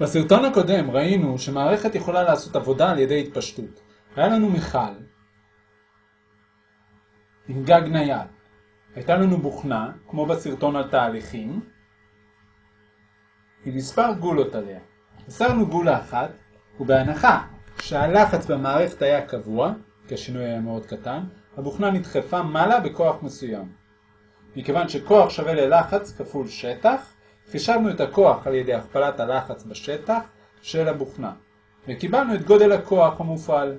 בסרטון הקודם ראינו שמערכת יכולה לעשות עבודה על ידי התפשטות. היה לנו מיכל עם גג נייד. הייתה לנו בוכנה, כמו בסרטון על תהליכים, עם מספר גולות עליה. הסרנו גולה אחת, ובהנחה שהלחץ במערכת היה קבוע, כי השינוי היה מאוד קטן, הבוכנה נדחפה מעלה בכוח מסוים. מכיוון שכוח שווה ללחץ כפול שטח, חישבנו את הכוח על ידי הכפלת הלחץ בשטח של הבוכנה, וקיבלנו את גודל הכוח המופעל.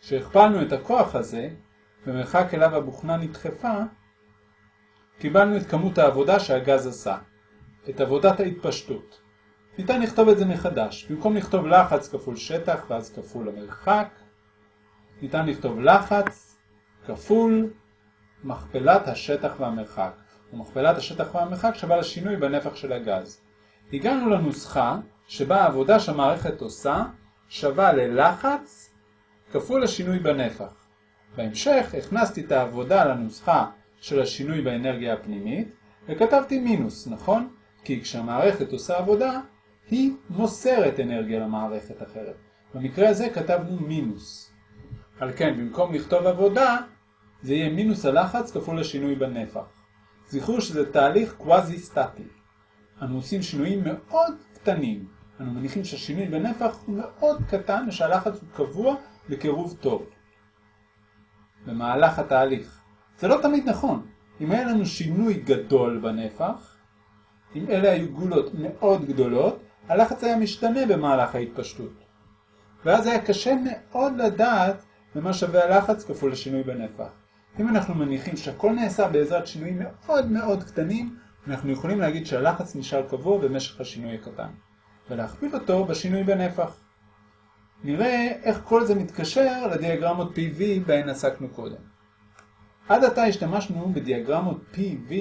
כשהכפלנו את הכוח הזה, במרחק אליו הבוכנה נדחפה, קיבלנו את כמות העבודה שהגז עשה, את עבודת ההתפשטות. ניתן לכתוב את זה מחדש. במקום לכתוב לחץ כפול שטח ואז כפול המרחק, ניתן לכתוב לחץ כפול מכפלת השטח והמרחק. ומכפלת השטח והמרחק שווה לשינוי בנפח של הגז. הגענו לנוסחה שבה העבודה שהמערכת עושה שווה ללחץ כפול השינוי בנפח. בהמשך הכנסתי את העבודה לנוסחה של השינוי באנרגיה הפנימית וכתבתי מינוס, נכון? כי כשהמערכת עושה עבודה היא מוסרת אנרגיה למערכת אחרת. במקרה הזה כתבנו מינוס. על כן, במקום לכתוב עבודה, זה יהיה מינוס הלחץ כפול השינוי בנפח. זכרו שזה תהליך קוואזי סטטי. אנו עושים שינויים מאוד קטנים. אנו מניחים שהשינוי בנפח הוא מאוד קטן ושהלחץ הוא קבוע בקירוב טוב. במהלך התהליך. זה לא תמיד נכון. אם היה לנו שינוי גדול בנפח, אם אלה היו גולות מאוד גדולות, הלחץ היה משתנה במהלך ההתפשטות. ואז היה קשה מאוד לדעת במה שווה הלחץ כפול השינוי בנפח. אם אנחנו מניחים שהכל נעשה בעזרת שינויים מאוד מאוד קטנים, אנחנו יכולים להגיד שהלחץ נשאר קבוע במשך השינוי הקטן, ולהכפיל אותו בשינוי בנפח. נראה איך כל זה מתקשר לדיאגרמות PV בהן עסקנו קודם. עד עתה השתמשנו בדיאגרמות PV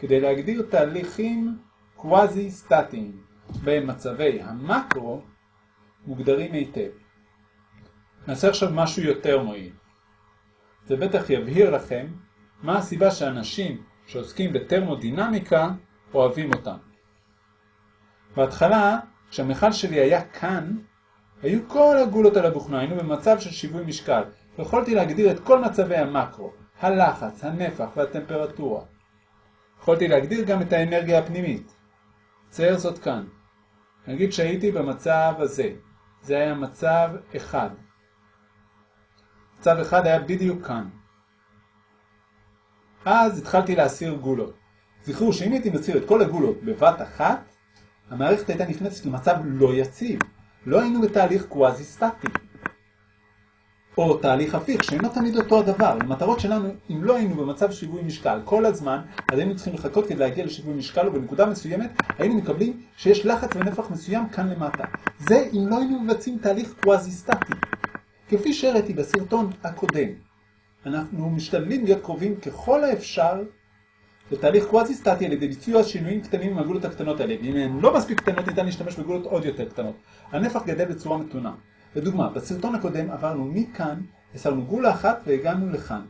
כדי להגדיר תהליכים קוואזי-סטטיים, בהם מצבי המקרו מוגדרים היטב. נעשה עכשיו משהו יותר מועיל. זה בטח יבהיר לכם מה הסיבה שאנשים שעוסקים בטרמודינמיקה אוהבים אותם. בהתחלה, כשהמכל שלי היה כאן, היו כל הגולות על הבוכנה, היינו במצב של שיווי משקל. יכולתי להגדיר את כל מצבי המקרו, הלחץ, הנפח והטמפרטורה. יכולתי להגדיר גם את האנרגיה הפנימית. צייר זאת כאן. נגיד שהייתי במצב הזה. זה היה מצב אחד. מצב אחד היה בדיוק כאן. אז התחלתי להסיר גולות. זכרו שאם הייתי מסיר את כל הגולות בבת אחת, המערכת הייתה נכנסת למצב לא יציב. לא היינו בתהליך קוואזי סטטי. או תהליך הפיך, שאינו תמיד אותו הדבר. למטרות שלנו, אם לא היינו במצב שיווי משקל כל הזמן, אז היינו צריכים לחכות כדי להגיע לשיווי משקל, ובנקודה מסוימת היינו מקבלים שיש לחץ ונפח מסוים כאן למטה. זה אם לא היינו מבצעים תהליך קוואזי סטטי. כפי שהראיתי בסרטון הקודם, אנחנו משתדלים להיות קרובים ככל האפשר לתהליך קוואזי סטטי על ידי ביצוע שינויים קטנים עם הגולות הקטנות האלה. ואם הן לא מספיק קטנות, ניתן להשתמש בגולות עוד יותר קטנות. הנפח גדל בצורה מתונה. לדוגמה, בסרטון הקודם עברנו מכאן, הסרנו גולה אחת והגענו לכאן.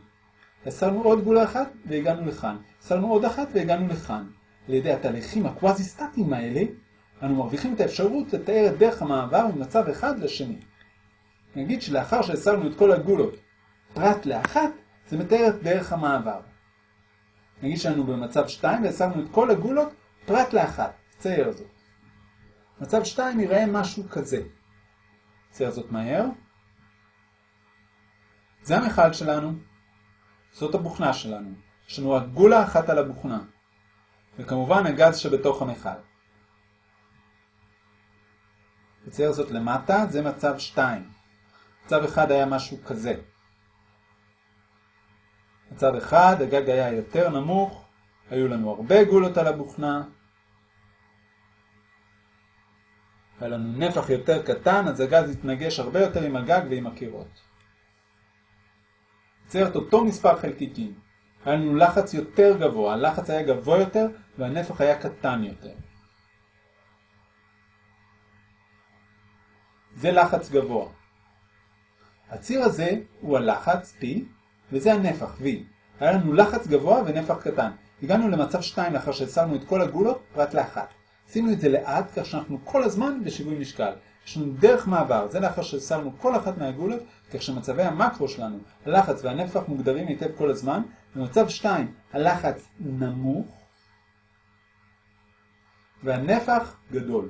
הסרנו עוד גולה אחת והגענו לכאן. הסרנו עוד אחת והגענו לכאן. על ידי התהליכים הקוואזי סטטיים האלה, אנו מרוויחים את האפשרות לתאר את דרך המעבר ממצב אחד לשני. נגיד שלאחר שהסרנו את כל הגולות פרט לאחת, זה מתאר את דרך המעבר. נגיד שאנו במצב 2 והסרנו את כל הגולות פרט לאחת. צייר זאת. מצב 2 יראה משהו כזה. צייר זאת מהר. זה המכל שלנו. זאת הבוכנה שלנו. יש לנו רק גולה אחת על הבוכנה. וכמובן הגז שבתוך המכל. נצייר זאת למטה, זה מצב 2. מצב אחד היה משהו כזה. מצב אחד, הגג היה יותר נמוך, היו לנו הרבה גולות על הבוכנה, היה לנו נפח יותר קטן, אז הגז התנגש הרבה יותר עם הגג ועם הקירות. יוצר את אותו מספר חלקיקים. היה לנו לחץ יותר גבוה, הלחץ היה גבוה יותר והנפח היה קטן יותר. זה לחץ גבוה. הציר הזה הוא הלחץ P, וזה הנפח V. היה לנו לחץ גבוה ונפח קטן. הגענו למצב 2 לאחר שהסרנו את כל הגולות פרט לאחת. עשינו את זה לאט, כך שאנחנו כל הזמן בשיווי משקל. יש לנו דרך מעבר, זה לאחר ששמנו כל אחת מהגולות, כך שמצבי המקרו שלנו, הלחץ והנפח מוגדרים היטב כל הזמן. במצב 2 הלחץ נמוך והנפח גדול.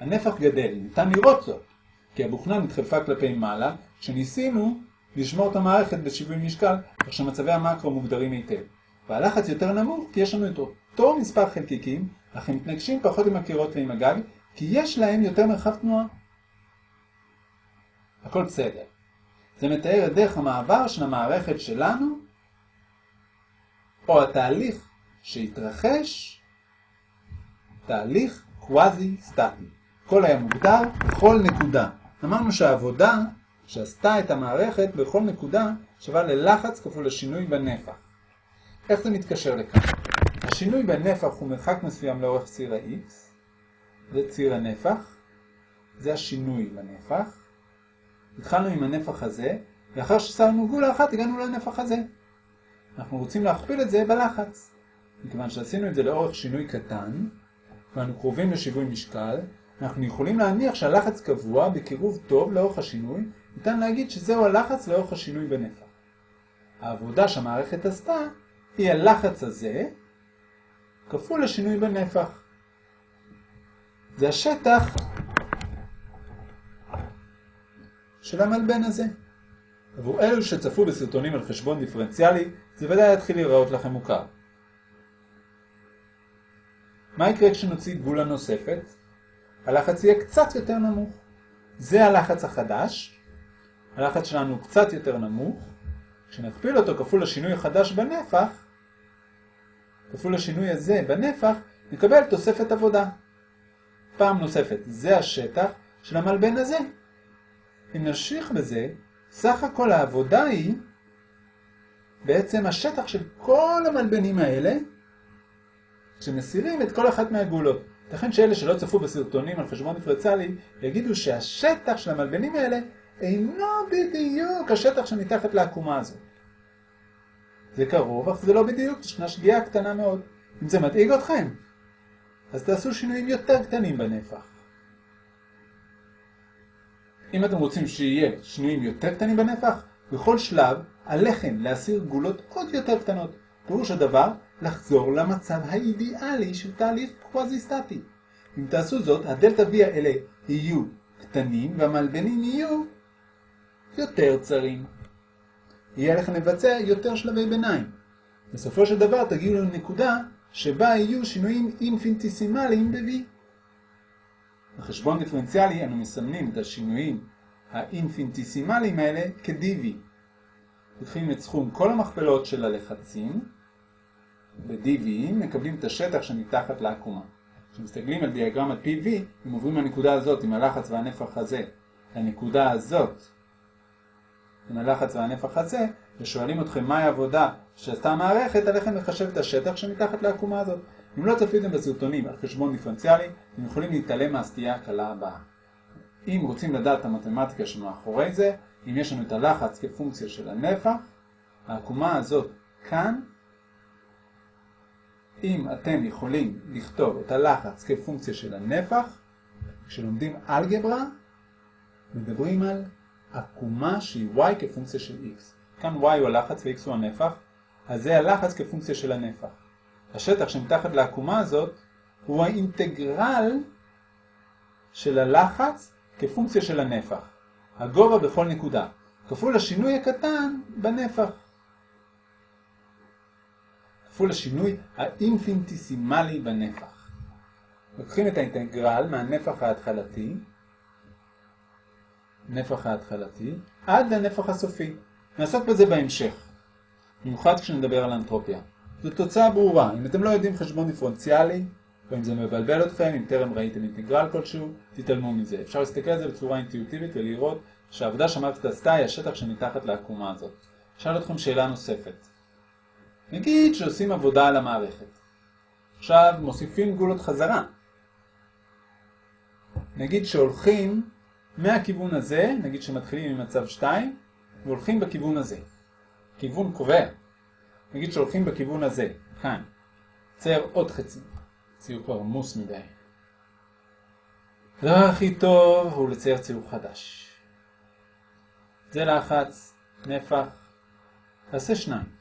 הנפח גדל, ניתן לראות זאת, כי הבוכנה נדחפה כלפי מעלה, כשניסינו לשמור את המערכת בשיווי משקל, כך שמצבי המקרו מוגדרים היטב. והלחץ יותר נמוך כי יש לנו את אותו מספר חלקיקים, אך הם מתנגשים פחות עם הקירות ועם הגג, כי יש להם יותר מרחב תנועה. הכל בסדר. זה מתאר את דרך המעבר של המערכת שלנו, או התהליך שהתרחש, תהליך קוואזי סטטי. הכל היה מוגדר בכל נקודה. אמרנו שהעבודה שעשתה את המערכת בכל נקודה שווה ללחץ כפול לשינוי בנפח. איך זה מתקשר לכאן? השינוי בנפח הוא מרחק מסוים לאורך ציר ה-x, זה ציר הנפח, זה השינוי בנפח. התחלנו עם הנפח הזה, לאחר ששמנו גולה אחת הגענו לנפח הזה. אנחנו רוצים להכפיל את זה בלחץ. מכיוון שעשינו את זה לאורך שינוי קטן, ואנו קרובים לשיווי משקל, אנחנו יכולים להניח שהלחץ קבוע בקירוב טוב לאורך השינוי, ניתן להגיד שזהו הלחץ לאורך השינוי בנפח. העבודה שהמערכת עשתה היא הלחץ הזה כפול השינוי בנפח. זה השטח של המלבן הזה. עבור אלו שצפו בסרטונים על חשבון דיפרנציאלי, זה ודאי יתחיל להיראות לכם מוכר. מה יקרה כשנוציא גבולה נוספת? הלחץ יהיה קצת יותר נמוך. זה הלחץ החדש, הלחץ שלנו קצת יותר נמוך, כשנכפיל אותו כפול השינוי החדש בנפח, כפול השינוי הזה בנפח, נקבל תוספת עבודה. פעם נוספת, זה השטח של המלבן הזה. אם נמשיך בזה, סך הכל העבודה היא בעצם השטח של כל המלבנים האלה, שמסירים את כל אחת מהגולות. ייתכן שאלה שלא צפו בסרטונים על חשבון דיפרנציאלי, יגידו שהשטח של המלבנים האלה אינו בדיוק השטח שמתחת לעקומה הזאת. זה קרוב, אך זה לא בדיוק, ישנה שגיאה קטנה מאוד. אם זה מדאיג אתכם, אז תעשו שינויים יותר קטנים בנפח. אם אתם רוצים שיהיה שינויים יותר קטנים בנפח, בכל שלב עליכם להסיר גולות עוד יותר קטנות. פירוש הדבר, לחזור למצב האידיאלי של תהליך קוואזי-סטטי. אם תעשו זאת, הדלתא V האלה יהיו קטנים והמלבנים יהיו יותר צרים. יהיה לכם לבצע יותר שלבי ביניים. בסופו של דבר תגיעו לנקודה שבה יהיו שינויים אינפיניטיסימליים ב-V. בחשבון דיפרנציאלי אנו מסמנים את השינויים האינפיניטיסימליים האלה כ-dv. לוקחים את סכום כל המכפלות של הלחצים, ב-dv מקבלים את השטח שמתחת לעקומה. כשמסתכלים על דיאגרמת PV, אם עוברים מהנקודה הזאת עם הלחץ והנפח הזה לנקודה הזאת עם הלחץ והנפח הזה, ושואלים אתכם מהי העבודה שעשתה המערכת, עליכם לחשב את השטח שמתחת לעקומה הזאת. אם לא צפיתם בסרטונים על חשבון דיפרנציאלי, אתם יכולים להתעלם מהסטייה הקלה הבאה. אם רוצים לדעת את המתמטיקה שמאחורי זה, אם יש לנו את הלחץ כפונקציה של הנפח, העקומה הזאת כאן, אם אתם יכולים לכתוב את הלחץ כפונקציה של הנפח, כשלומדים אלגברה, מדברים על עקומה שהיא y כפונקציה של x. כאן y הוא הלחץ ו-x הוא הנפח, אז זה הלחץ כפונקציה של הנפח. השטח שמתחת לעקומה הזאת הוא האינטגרל של הלחץ כפונקציה של הנפח. הגובה בכל נקודה, כפול השינוי הקטן בנפח. כפול השינוי האינפינטיסימלי בנפח. לוקחים את האינטגרל מהנפח ההתחלתי, נפח ההתחלתי, עד לנפח הסופי. נעסוק בזה בהמשך, במיוחד כשנדבר על אנטרופיה. זו תוצאה ברורה. אם אתם לא יודעים חשבון דיפרנציאלי, אם זה מבלבל אתכם, אם טרם ראיתם אינטגרל כלשהו, תתעלמו מזה. אפשר להסתכל על זה בצורה אינטואיטיבית ולראות שהעבודה שהמערכת עשתה היא השטח שמתחת לעקומה הזאת. אשאל אתכם שאלה נוספת. נגיד שעושים עבודה על המערכת. עכשיו מוסיפים גולות חזרה. נגיד שהולכים מהכיוון הזה, נגיד שמתחילים ממצב 2, והולכים בכיוון הזה. כיוון קובע. נגיד שהולכים בכיוון הזה, כאן. צייר עוד חצי. ציור כבר עמוס מדי. הדבר הכי טוב הוא לצייר ציור חדש. זה לחץ, נפח, תעשה שניים.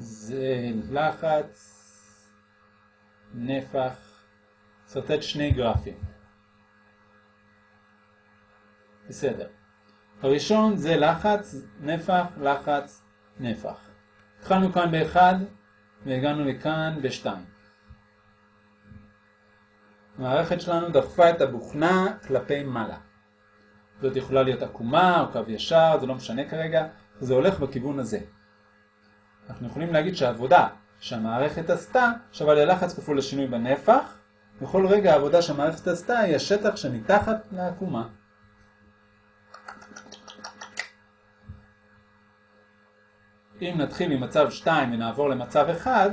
זה לחץ, נפח, סרטט שני גרפים. בסדר. הראשון זה לחץ, נפח, לחץ, נפח. התחלנו כאן באחד והגענו לכאן בשתיים. המערכת שלנו דחפה את הבוכנה כלפי מעלה. זאת יכולה להיות עקומה או קו ישר, זה לא משנה כרגע, זה הולך בכיוון הזה. אנחנו יכולים להגיד שהעבודה שהמערכת עשתה שווה ללחץ כפול לשינוי בנפח, בכל רגע העבודה שהמערכת עשתה היא השטח שמתחת לעקומה. אם נתחיל ממצב 2 ונעבור למצב 1,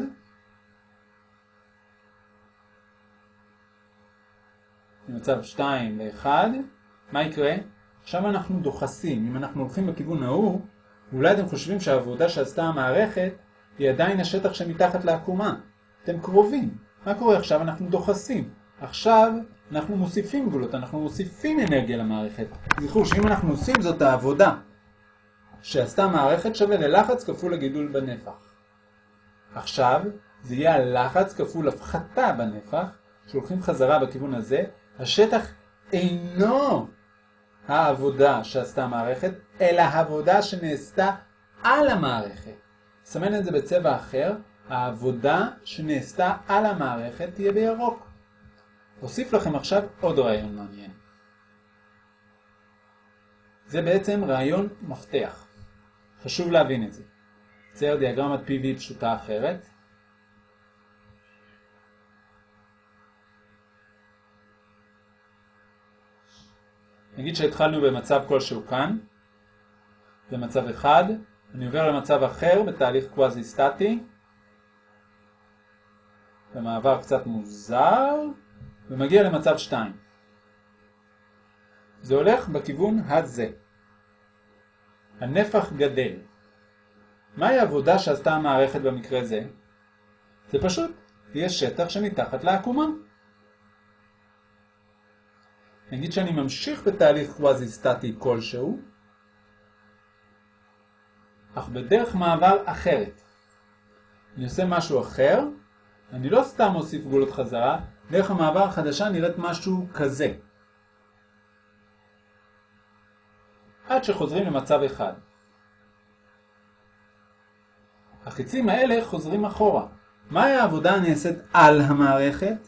ממצב 2 ל-1, מה יקרה? עכשיו אנחנו דוחסים. אם אנחנו הולכים בכיוון ההוא, אולי אתם חושבים שהעבודה שעשתה המערכת היא עדיין השטח שמתחת לעקומה. אתם קרובים. מה קורה עכשיו? אנחנו דוחסים. עכשיו אנחנו מוסיפים גבולות, אנחנו מוסיפים אנרגיה למערכת. זכרו שאם אנחנו עושים זאת העבודה שעשתה מערכת שווה ללחץ כפול הגידול בנפח. עכשיו זה יהיה הלחץ כפול הפחתה בנפח, שהולכים חזרה בכיוון הזה, השטח אינו העבודה שעשתה המערכת, אלא העבודה שנעשתה על המערכת. סמן את זה בצבע אחר, העבודה שנעשתה על המערכת תהיה בירוק. אוסיף לכם עכשיו עוד רעיון מעניין. זה בעצם רעיון מפתח. חשוב להבין את זה. צייר דיאגרמת PV פשוטה אחרת. נגיד שהתחלנו במצב כלשהו כאן, במצב אחד, אני עובר למצב אחר בתהליך קוואזי סטטי, במעבר קצת מוזר, ומגיע למצב 2. זה הולך בכיוון הזה. הנפח גדל. מהי העבודה שעשתה המערכת במקרה זה? זה פשוט, יש שטח שמתחת לעקומה. נגיד שאני ממשיך בתהליך קוואזי סטטי כלשהו, אך בדרך מעבר אחרת. אני עושה משהו אחר, אני לא סתם מוסיף גבולות חזרה, דרך המעבר החדשה נראית משהו כזה. עד שחוזרים למצב אחד. החיצים האלה חוזרים אחורה. מהי העבודה הנעשית על המערכת?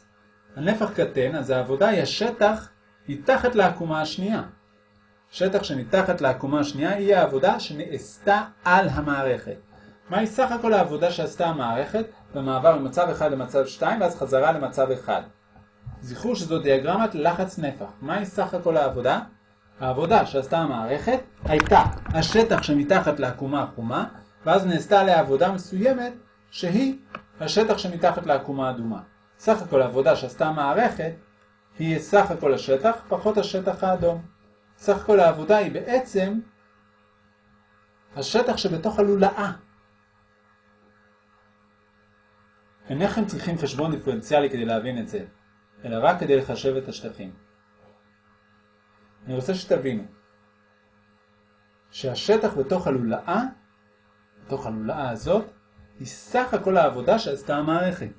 הנפח קטן, אז העבודה היא השטח מתחת לעקומה השנייה. שטח שמתחת לעקומה השנייה היא העבודה שנעשתה על המערכת. מהי סך הכל העבודה שעשתה המערכת במעבר ממצב 1 למצב 2 ואז חזרה למצב 1? זכרו שזו דיאגרמת לחץ נפח. מהי סך הכל העבודה? העבודה שעשתה המערכת הייתה השטח שמתחת לעקומה החומה, ואז נעשתה עליה עבודה מסוימת שהיא השטח שמתחת לעקומה האדומה. סך הכל העבודה שעשתה המערכת היא סך הכל השטח פחות השטח האדום. סך הכל העבודה היא בעצם השטח שבתוך הלולאה. אינכם צריכים חשבון דיפרנציאלי כדי להבין את זה, אלא רק כדי לחשב את השטחים. אני רוצה שתבינו שהשטח בתוך הלולאה, בתוך הלולאה הזאת, היא סך הכל העבודה שעשתה המערכת.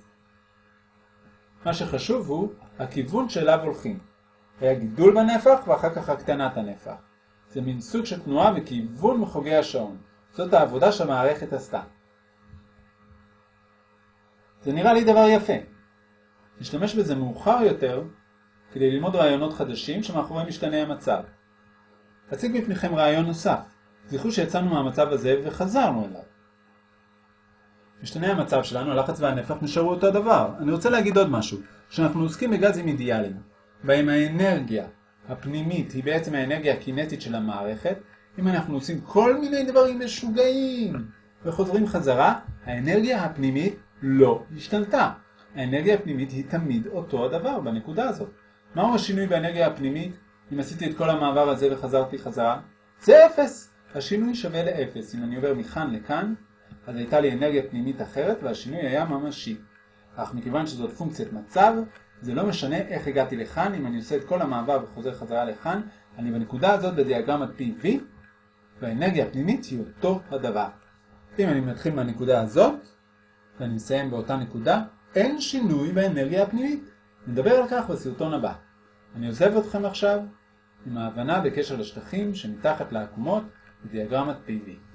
מה שחשוב הוא הכיוון שאליו הולכים. היה גידול בנפח ואחר כך הקטנת הנפח. זה מין סוג של תנועה בכיוון מחוגי השעון. זאת העבודה שהמערכת עשתה. זה נראה לי דבר יפה. נשתמש בזה מאוחר יותר כדי ללמוד רעיונות חדשים שמאחורי משתנה המצב. אציג בפניכם רעיון נוסף. זכרו שיצאנו מהמצב הזה וחזרנו אליו. משתנה המצב שלנו, הלחץ והנפח נשארו אותו הדבר. אני רוצה להגיד עוד משהו, שאנחנו עוסקים בגזים אידיאליים, בהם האנרגיה הפנימית היא בעצם האנרגיה הקינטית של המערכת, אם אנחנו עושים כל מיני דברים משוגעים וחוזרים חזרה, האנרגיה הפנימית לא השתנתה. האנרגיה הפנימית היא תמיד אותו הדבר בנקודה הזאת. מהו השינוי באנרגיה הפנימית אם עשיתי את כל המעבר הזה וחזרתי חזרה? זה אפס. השינוי שווה לאפס. אם אני עובר מכאן לכאן, אז הייתה לי אנרגיה פנימית אחרת והשינוי היה ממשי. אך מכיוון שזאת פונקציית מצב, זה לא משנה איך הגעתי לכאן, אם אני עושה את כל המעבר וחוזר חזרה לכאן, אני בנקודה הזאת בדיאגרמת PV, והאנרגיה הפנימית היא אותו הדבר. אם אני מתחיל מהנקודה הזאת, ואני מסיים באותה נקודה, אין שינוי באנרגיה הפנימית. נדבר על כך בסרטון הבא. אני עוזב אתכם עכשיו עם ההבנה בקשר לשטחים שמתחת לעקומות בדיאגרמת PV.